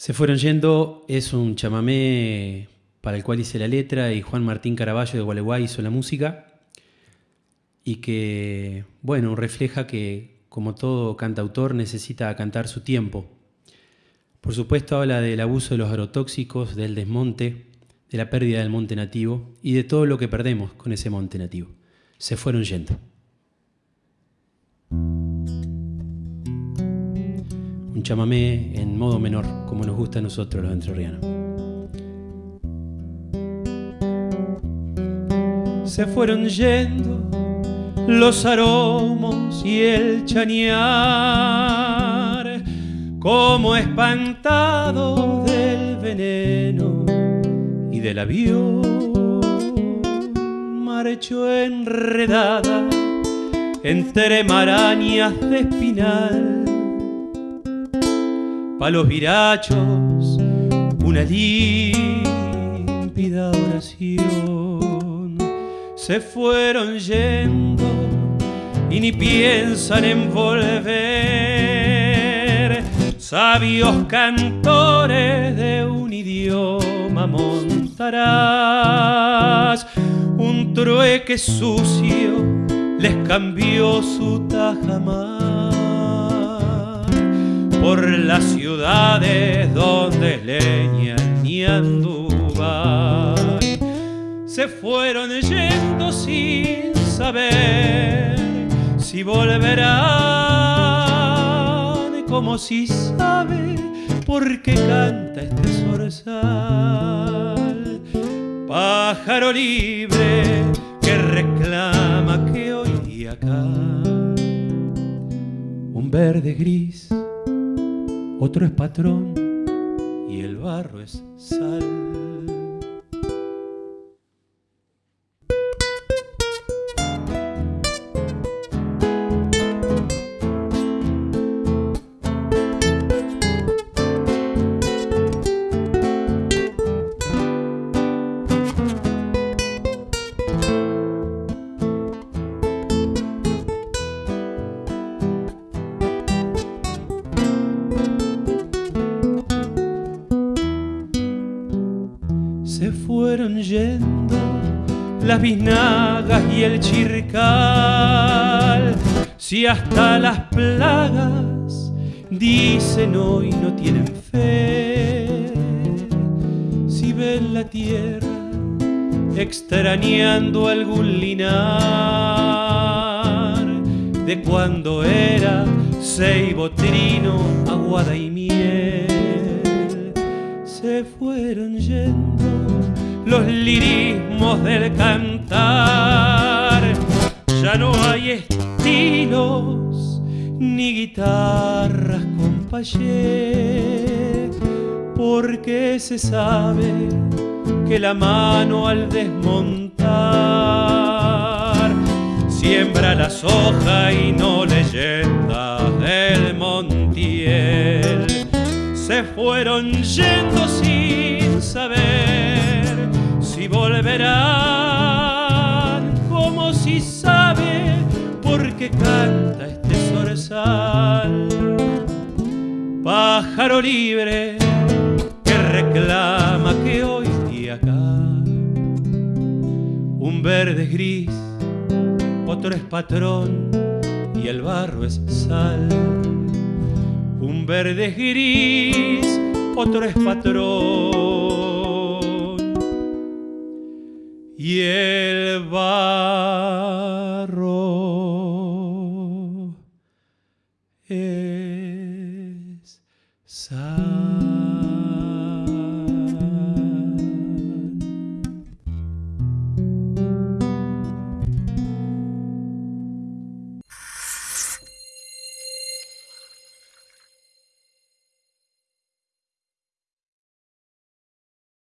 Se fueron yendo es un chamamé para el cual hice la letra y Juan Martín Caraballo de Gualeguay hizo la música y que, bueno, refleja que como todo cantautor necesita cantar su tiempo. Por supuesto habla del abuso de los agrotóxicos, del desmonte, de la pérdida del monte nativo y de todo lo que perdemos con ese monte nativo. Se fueron yendo. Un chamamé en modo menor, como nos gusta a nosotros los entrerrianos. Se fueron yendo los aromos y el chañar, como espantado del veneno y del avión, marchó enredada entre marañas de espinal pa' los virachos una límpida oración. Se fueron yendo y ni piensan en volver. Sabios cantores de un idioma montarás. Un trueque sucio les cambió su tajamar por las ciudades donde leña ni anduvay se fueron yendo sin saber si volverán como si sabe por qué canta este zorzal. Pájaro libre que reclama que hoy acá un verde gris otro es patrón y el barro es sal. Las biznagas y el chircal. Si hasta las plagas dicen hoy no tienen fe, si ven la tierra extrañando algún linar de cuando era ceibo, trino, aguada y miel, se fueron yendo los lirismos del cantar. Ya no hay estilos ni guitarras con payé, porque se sabe que la mano al desmontar siembra la soja y no leyendas del Montiel. Se fueron yendo sin qué canta este zorzal. Pájaro libre que reclama que hoy y acá un verde es gris, otro es patrón y el barro es sal. Un verde es gris, otro es patrón y el barro es sal.